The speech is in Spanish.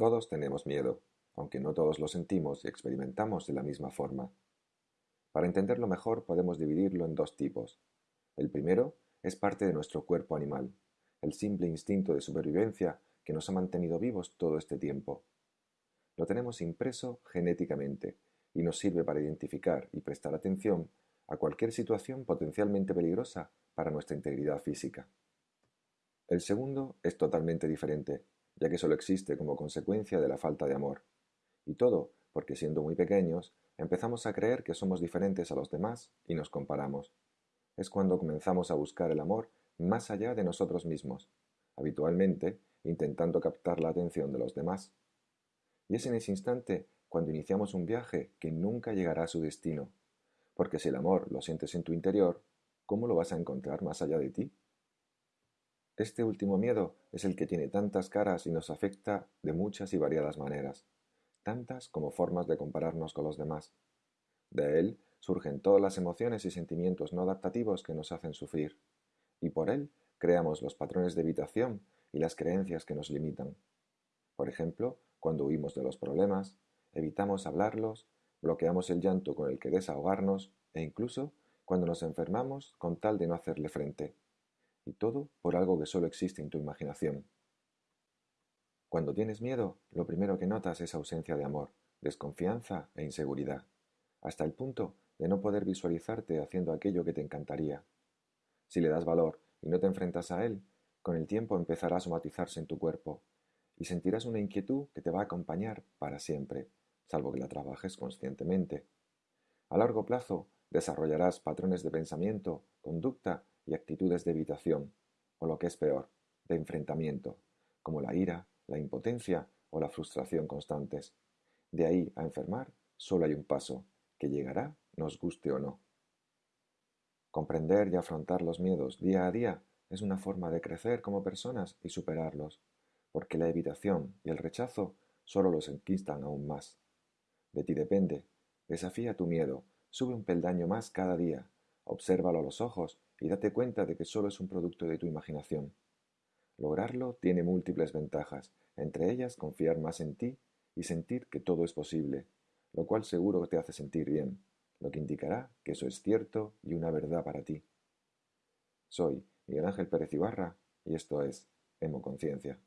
Todos tenemos miedo, aunque no todos lo sentimos y experimentamos de la misma forma. Para entenderlo mejor podemos dividirlo en dos tipos. El primero es parte de nuestro cuerpo animal, el simple instinto de supervivencia que nos ha mantenido vivos todo este tiempo. Lo tenemos impreso genéticamente y nos sirve para identificar y prestar atención a cualquier situación potencialmente peligrosa para nuestra integridad física. El segundo es totalmente diferente, ya que solo existe como consecuencia de la falta de amor. Y todo porque siendo muy pequeños empezamos a creer que somos diferentes a los demás y nos comparamos. Es cuando comenzamos a buscar el amor más allá de nosotros mismos, habitualmente intentando captar la atención de los demás. Y es en ese instante cuando iniciamos un viaje que nunca llegará a su destino, porque si el amor lo sientes en tu interior, ¿cómo lo vas a encontrar más allá de ti? Este último miedo es el que tiene tantas caras y nos afecta de muchas y variadas maneras, tantas como formas de compararnos con los demás. De él surgen todas las emociones y sentimientos no adaptativos que nos hacen sufrir, y por él creamos los patrones de evitación y las creencias que nos limitan. Por ejemplo, cuando huimos de los problemas, evitamos hablarlos, bloqueamos el llanto con el que desahogarnos e incluso cuando nos enfermamos con tal de no hacerle frente. Y todo por algo que solo existe en tu imaginación. Cuando tienes miedo, lo primero que notas es ausencia de amor, desconfianza e inseguridad, hasta el punto de no poder visualizarte haciendo aquello que te encantaría. Si le das valor y no te enfrentas a él, con el tiempo empezará a somatizarse en tu cuerpo y sentirás una inquietud que te va a acompañar para siempre, salvo que la trabajes conscientemente. A largo plazo desarrollarás patrones de pensamiento, conducta y actitudes de evitación, o lo que es peor, de enfrentamiento, como la ira, la impotencia o la frustración constantes. De ahí a enfermar solo hay un paso, que llegará nos guste o no. Comprender y afrontar los miedos día a día es una forma de crecer como personas y superarlos, porque la evitación y el rechazo solo los enquistan aún más. De ti depende. Desafía tu miedo, sube un peldaño más cada día, obsérvalo a los ojos y date cuenta de que solo es un producto de tu imaginación. Lograrlo tiene múltiples ventajas, entre ellas confiar más en ti y sentir que todo es posible, lo cual seguro te hace sentir bien, lo que indicará que eso es cierto y una verdad para ti. Soy Miguel Ángel Pérez Ibarra y esto es Hemoconciencia.